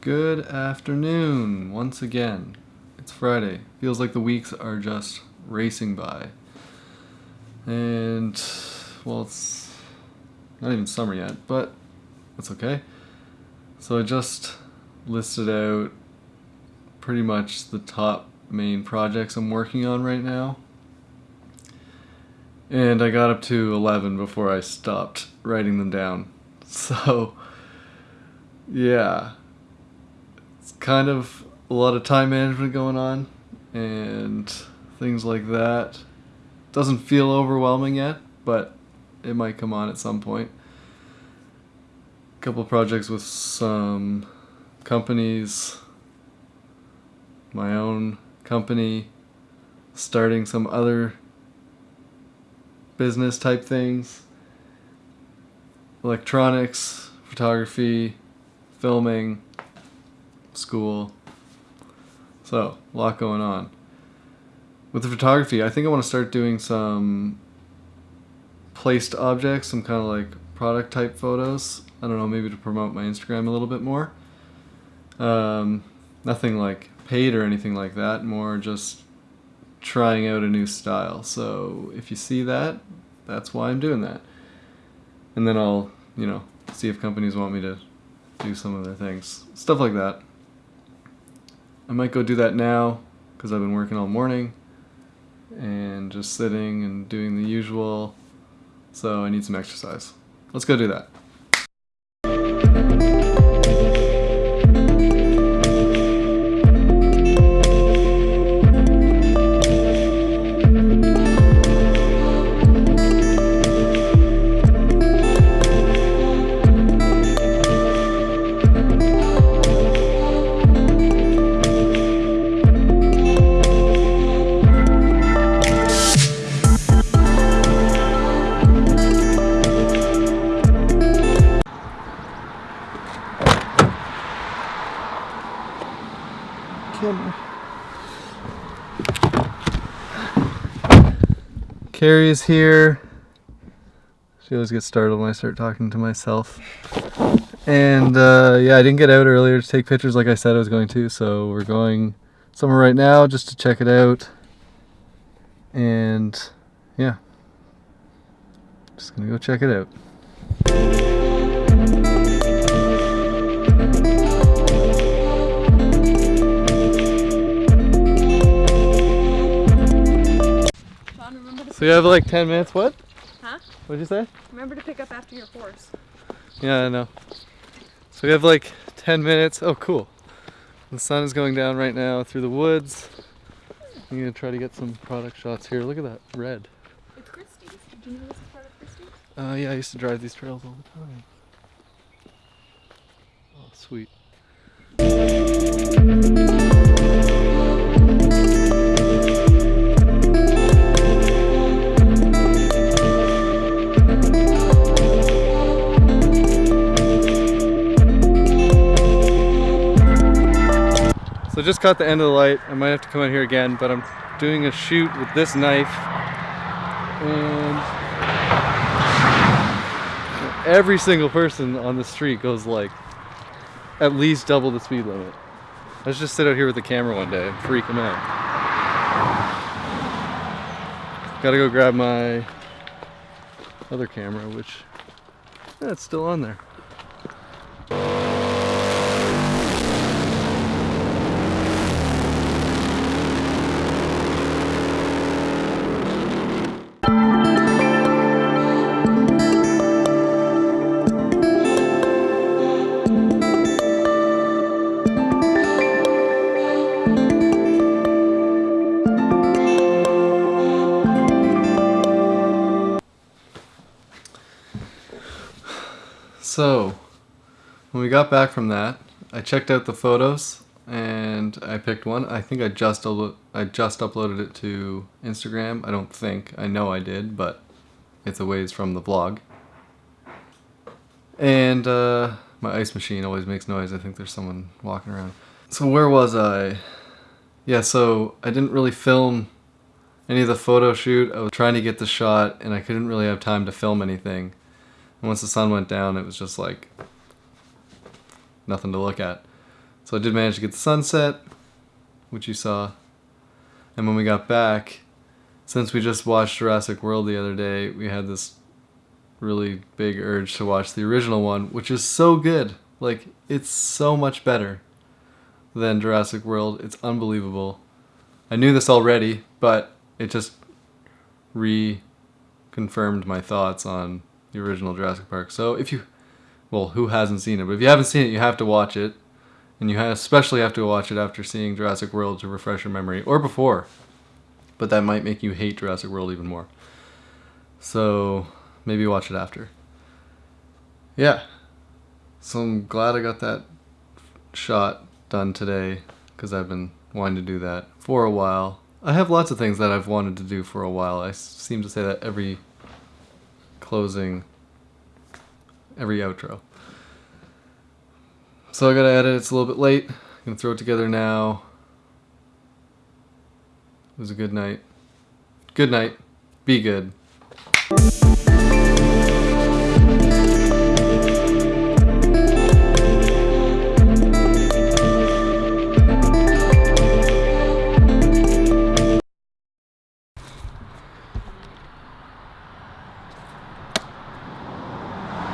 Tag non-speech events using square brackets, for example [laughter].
Good afternoon once again. It's Friday. Feels like the weeks are just racing by. And, well, it's not even summer yet, but that's okay. So I just listed out pretty much the top main projects I'm working on right now. And I got up to 11 before I stopped writing them down. [laughs] So, yeah. It's kind of a lot of time management going on and things like that. Doesn't feel overwhelming yet, but it might come on at some point. A couple projects with some companies, my own company, starting some other business type things, electronics, photography, filming, school. So, a lot going on. With the photography, I think I want to start doing some placed objects, some kind of like product type photos. I don't know, maybe to promote my Instagram a little bit more. Um, nothing like paid or anything like that, more just trying out a new style. So if you see that, that's why I'm doing that. And then I'll, you know, see if companies want me to do some of their things. Stuff like that. I might go do that now because I've been working all morning and just sitting and doing the usual. So I need some exercise. Let's go do that. Camera. Carrie's here. She always gets startled when I start talking to myself. And uh, yeah, I didn't get out earlier to take pictures like I said I was going to, so we're going somewhere right now just to check it out. And yeah, just gonna go check it out. So you have like 10 minutes, what? Huh? What'd you say? remember to pick up after your horse. Yeah, I know. So we have like 10 minutes. Oh, cool. The sun is going down right now through the woods. I'm gonna try to get some product shots here. Look at that red. It's Christie's. Did you know this is part of Christie's? Uh, yeah, I used to drive these trails all the time. Oh, sweet. Just caught the end of the light. I might have to come out here again, but I'm doing a shoot with this knife. And every single person on the street goes like at least double the speed limit. Let's just sit out here with the camera one day and freak them out. Gotta go grab my other camera, which yeah, still on there. So, when we got back from that, I checked out the photos and I picked one. I think I just I just uploaded it to Instagram. I don't think. I know I did, but it's a ways from the vlog. And uh, my ice machine always makes noise. I think there's someone walking around. So where was I? Yeah, so I didn't really film any of the photo shoot. I was trying to get the shot and I couldn't really have time to film anything. Once the sun went down, it was just like nothing to look at. So I did manage to get the sunset, which you saw. And when we got back, since we just watched Jurassic World the other day, we had this really big urge to watch the original one, which is so good. Like, it's so much better than Jurassic World. It's unbelievable. I knew this already, but it just reconfirmed my thoughts on the original Jurassic Park. So if you, well, who hasn't seen it? But if you haven't seen it, you have to watch it. And you especially have to watch it after seeing Jurassic World to refresh your memory, or before. But that might make you hate Jurassic World even more. So maybe watch it after. Yeah. So I'm glad I got that shot done today because I've been wanting to do that for a while. I have lots of things that I've wanted to do for a while. I seem to say that every closing, every outro. So I gotta edit. It's a little bit late. I'm gonna throw it together now. It was a good night. Good night. Be good.